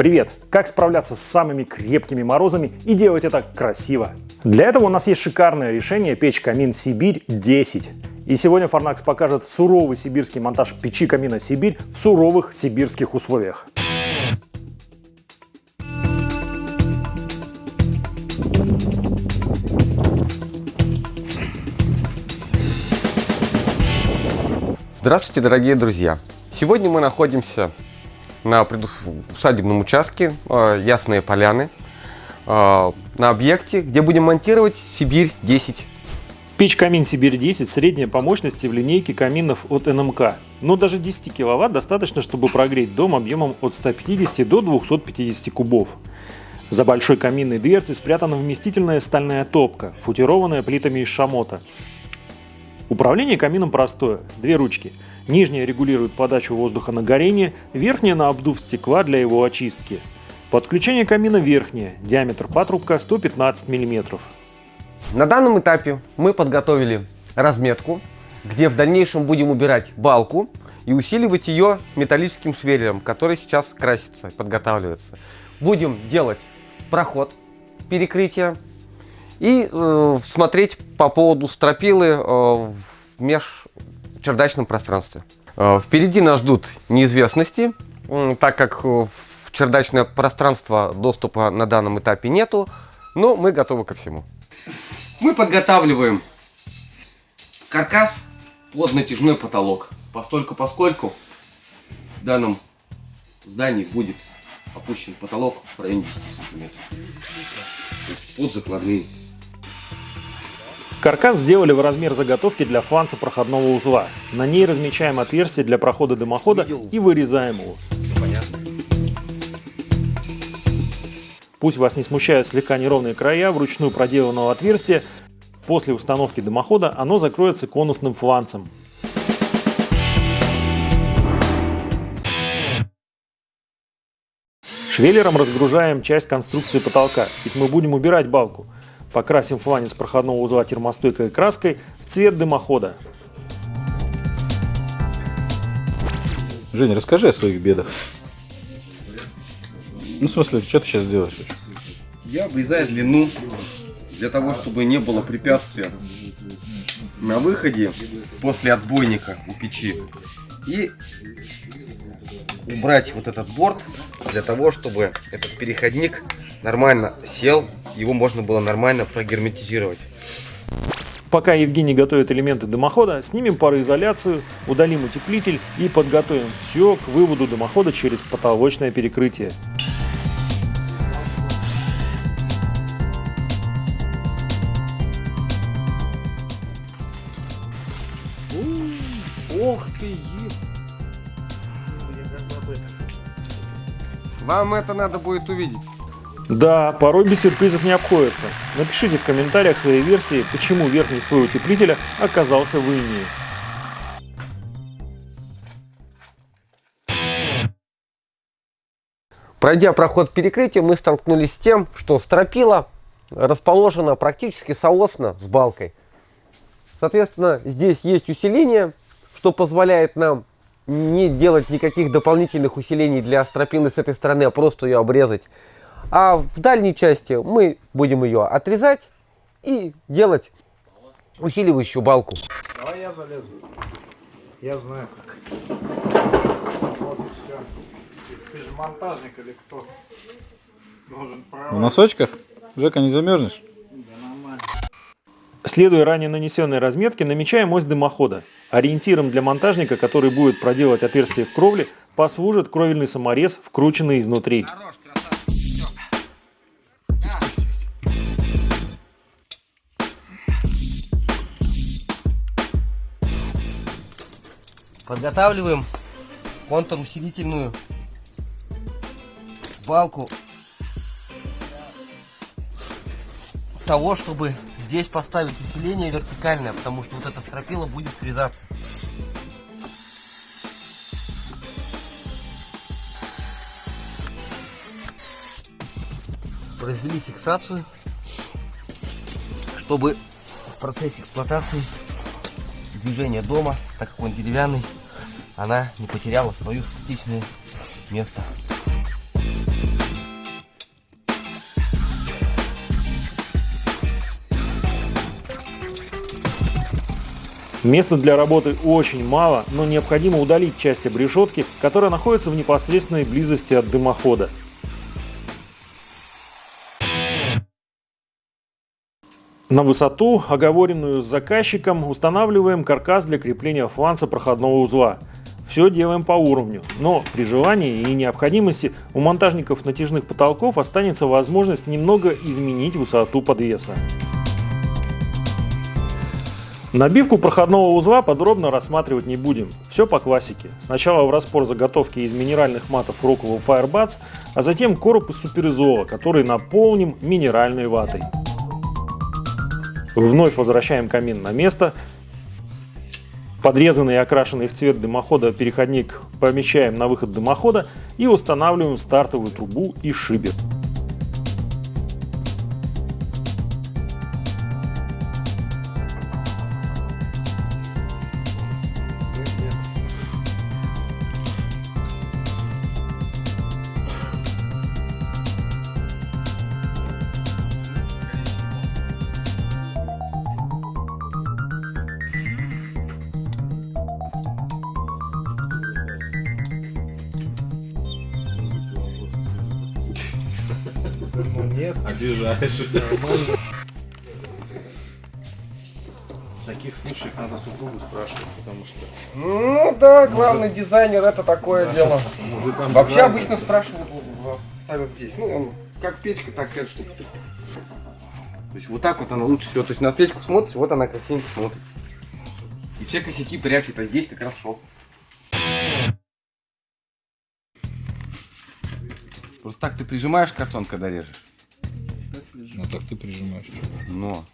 Привет! Как справляться с самыми крепкими морозами и делать это красиво? Для этого у нас есть шикарное решение печь камин Сибирь 10. И сегодня Farnax покажет суровый сибирский монтаж печи камина Сибирь в суровых сибирских условиях. Здравствуйте, дорогие друзья! Сегодня мы находимся на усадебном участке э, Ясные Поляны, э, на объекте, где будем монтировать Сибирь-10. Печь Камин Сибирь-10 средняя по мощности в линейке каминов от НМК. Но даже 10 кВт достаточно, чтобы прогреть дом объемом от 150 до 250 кубов. За большой каминной дверцей спрятана вместительная стальная топка, футированная плитами из шамота. Управление камином простое, две ручки – Нижняя регулирует подачу воздуха на горение, верхняя на обдув стекла для его очистки. Подключение камина верхнее, диаметр патрубка 115 мм. На данном этапе мы подготовили разметку, где в дальнейшем будем убирать балку и усиливать ее металлическим швеллером, который сейчас красится, подготавливается. Будем делать проход перекрытия и э, смотреть по поводу стропилы э, в меж чердачном пространстве. Э, впереди нас ждут неизвестности, так как в чердачное пространство доступа на данном этапе нету, но мы готовы ко всему. Мы подготавливаем каркас под натяжной потолок. Постольку поскольку в данном здании будет опущен потолок в районе 10 сантиметров. Под закладные Каркас сделали в размер заготовки для фланца проходного узла. На ней размечаем отверстие для прохода дымохода и вырезаем его. Пусть вас не смущают слегка неровные края вручную проделанного отверстия. После установки дымохода оно закроется конусным фланцем. Швеллером разгружаем часть конструкции потолка, ведь мы будем убирать балку. Покрасим фланец проходного узла термостойкой краской в цвет дымохода. Женя, расскажи о своих бедах. Ну, в смысле, что ты сейчас делаешь? Я обрезаю длину для того, чтобы не было препятствия на выходе после отбойника у печи. И убрать вот этот борт для того, чтобы этот переходник нормально сел, его можно было нормально прогерметизировать. Пока Евгений готовит элементы дымохода, снимем пароизоляцию, удалим утеплитель и подготовим все к выводу дымохода через потолочное перекрытие. Ох ты, Вам это надо будет увидеть. Да, порой без сюрпризов не обходится. Напишите в комментариях свои версии, почему верхний слой утеплителя оказался в инии. Пройдя проход перекрытия, мы столкнулись с тем, что стропила расположена практически соосно с балкой. Соответственно, здесь есть усиление, что позволяет нам не делать никаких дополнительных усилений для стропилы с этой стороны, а просто ее обрезать. А в дальней части мы будем ее отрезать и делать усиливающую балку. Давай я залезу. Я знаю как. Вот и все. Ты же монтажник или кто? Должен В носочках? Жека, не замерзнешь? Следуя ранее нанесенной разметке, намечаем ось дымохода. Ориентиром для монтажника, который будет проделать отверстие в кровле, послужит кровельный саморез, вкрученный изнутри. Подготавливаем контур-усилительную балку того, чтобы здесь поставить усиление вертикальное, потому что вот эта стропила будет срезаться. Произвели фиксацию, чтобы в процессе эксплуатации движения дома, так как он деревянный, она не потеряла свое статичное место. Места для работы очень мало, но необходимо удалить часть обрешетки, которая находится в непосредственной близости от дымохода. На высоту, оговоренную с заказчиком, устанавливаем каркас для крепления фланца проходного узла. Все делаем по уровню, но при желании и необходимости у монтажников натяжных потолков останется возможность немного изменить высоту подвеса. Набивку проходного узла подробно рассматривать не будем. Все по классике. Сначала в распор заготовки из минеральных матов Rockwell Firebats, а затем короб из суперизола, который наполним минеральной ватой. Вновь возвращаем камин на место. Подрезанный и окрашенный в цвет дымохода переходник помещаем на выход дымохода и устанавливаем стартовую трубу и шибер. Ну нет. Обижаешь. В таких случаях надо супругу спрашивать, потому что Ну да, главный дизайнер это такое дело. мужикам Вообще бывает, обычно спрашивают, ставят здесь. Ну, он как печка, так и эта штука. То есть вот так вот она лучше всего. То есть на печку смотришь, вот она красивенько смотрит. И все косяки прячет, а здесь как раз шоп. Просто так ты прижимаешь картон, когда режешь. Ну так ты прижимаешь. Но.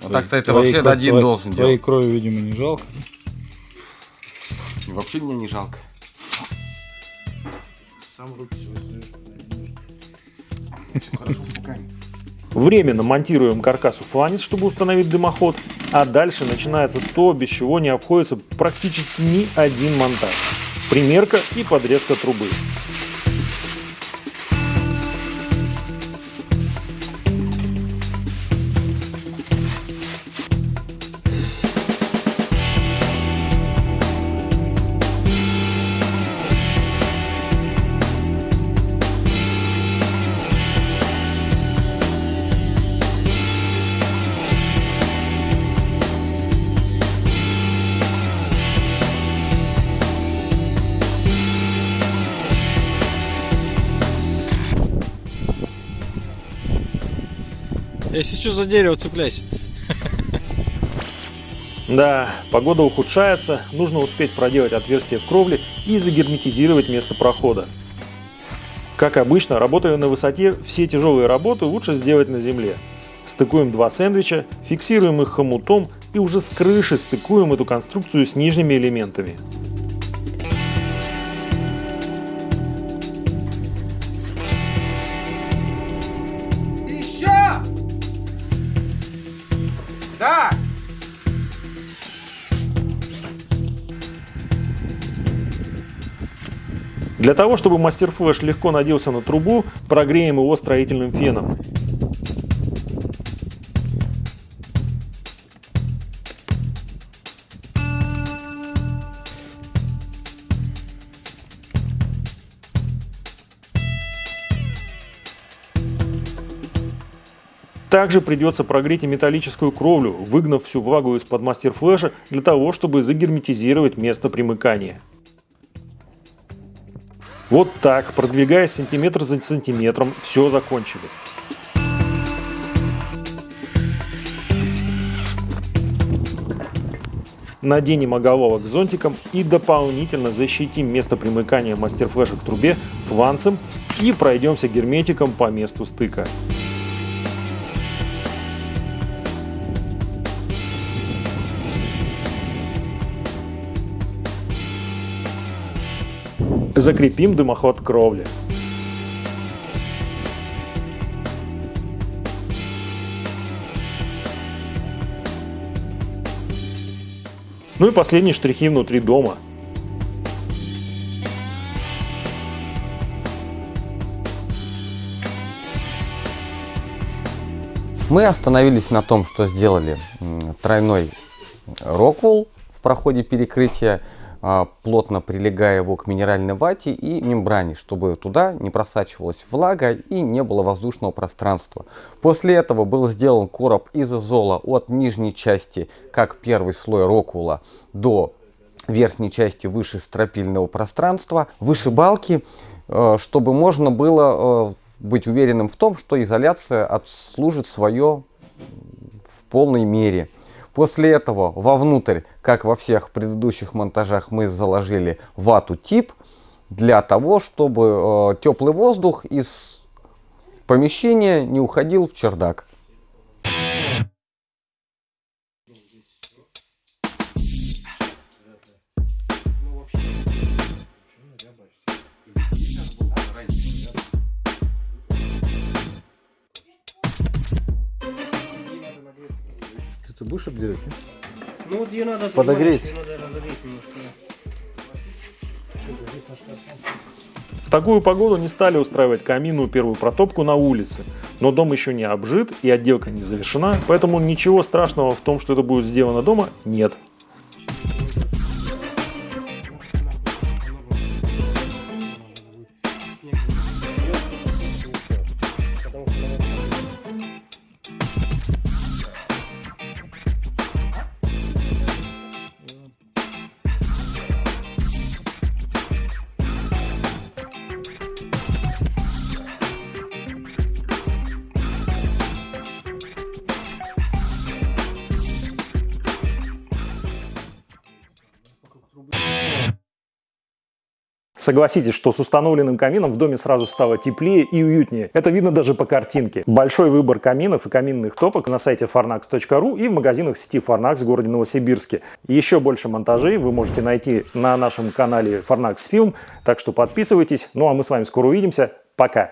Вот Твоей- так-то это твоей вообще кро- один твоей- должен Твоей делать. крови, видимо, не жалко. Вообще мне не жалко. сам руки. Временно монтируем каркасу фланец, чтобы установить дымоход, а дальше начинается то, без чего не обходится практически ни один монтаж. Примерка и подрезка трубы. Если что за дерево, цепляйся. Да, погода ухудшается, нужно успеть проделать отверстие в кровле и загерметизировать место прохода. Как обычно, работая на высоте, все тяжелые работы лучше сделать на земле. Стыкуем два сэндвича, фиксируем их хомутом и уже с крыши стыкуем эту конструкцию с нижними элементами. Для того, чтобы мастер-флэш легко наделся на трубу, прогреем его строительным феном. Также придется прогреть и металлическую кровлю, выгнав всю влагу из-под мастер-флэша для того, чтобы загерметизировать место примыкания. Вот так, продвигаясь сантиметр за сантиметром, все закончили. Наденем оголовок зонтиком и дополнительно защитим место примыкания мастер-флеша к трубе фланцем и пройдемся герметиком по месту стыка. Закрепим дымоход кровли. Ну и последние штрихи внутри дома. Мы остановились на том, что сделали тройной роквул в проходе перекрытия, плотно прилегая его к минеральной вате и мембране, чтобы туда не просачивалась влага и не было воздушного пространства. После этого был сделан короб из изола от нижней части, как первый слой рокула, до верхней части выше стропильного пространства, выше балки, э, чтобы можно было э, быть уверенным в том, что изоляция отслужит свое в полной мере. После этого вовнутрь, как во всех предыдущих монтажах, мы заложили вату тип для того, чтобы э, теплый воздух из помещения не уходил в чердак. Будешь обдирать? Ну вот ее надо Подогреть. понимаешь, её надо разогреть немножко. В такую погоду не стали устраивать каминную первую протопку на улице, но дом еще не обжит и отделка не завершена, поэтому ничего страшного в том, что это будет сделано дома, нет. Согласитесь, что с установленным камином в доме сразу стало теплее и уютнее. Это видно даже по картинке. Большой выбор каминов и каминных топок на сайте farnax.ru и в магазинах сети Farnax в городе Новосибирске. Еще больше монтажей вы можете найти на нашем канале Farnax Film, так что подписывайтесь. Ну а мы с вами скоро увидимся. Пока!